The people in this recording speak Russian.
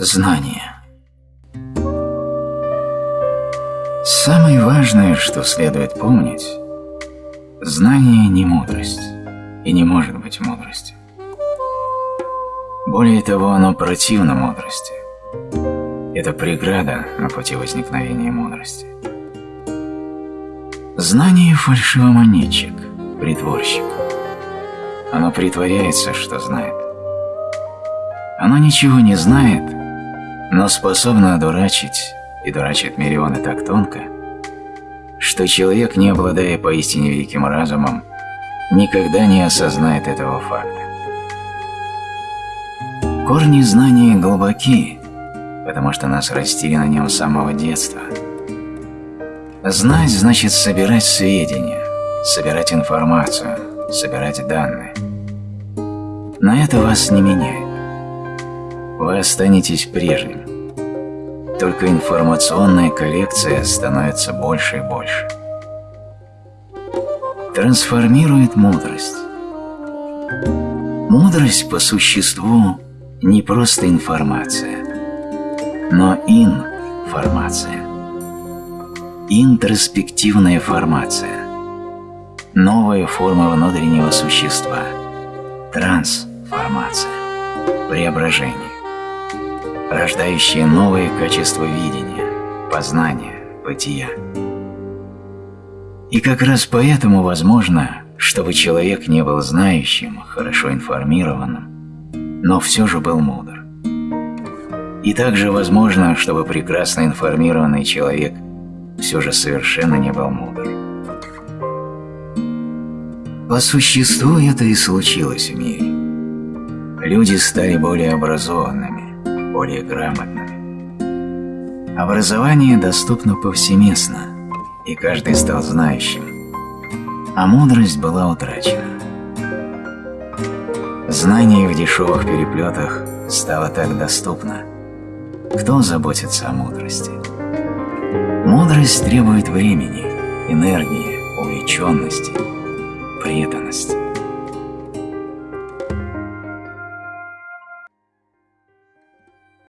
Знание. Самое важное, что следует помнить, знание не мудрость и не может быть мудростью. Более того, оно противно мудрости. Это преграда на пути возникновения мудрости. Знание – фальшивомонетчик, притворщик. Оно притворяется, что знает. Оно ничего не знает но способна одурачить и дурачит миллионы так тонко, что человек, не обладая поистине великим разумом, никогда не осознает этого факта. Корни знания глубоки, потому что нас растили на нем с самого детства. Знать значит собирать сведения, собирать информацию, собирать данные. Но это вас не меняет вы останетесь прежним. Только информационная коллекция становится больше и больше. Трансформирует мудрость. Мудрость по существу не просто информация, но информация. Интроспективная формация. Новая форма внутреннего существа. Трансформация. Преображение рождающие новые качества видения, познания, бытия. И как раз поэтому возможно, чтобы человек не был знающим, хорошо информированным, но все же был мудр. И также возможно, чтобы прекрасно информированный человек все же совершенно не был мудр. По существу это и случилось в мире. Люди стали более образованными, более грамотными. Образование доступно повсеместно, и каждый стал знающим, а мудрость была утрачена. Знание в дешевых переплетах стало так доступно. Кто заботится о мудрости? Мудрость требует времени, энергии, увлеченности, преданности.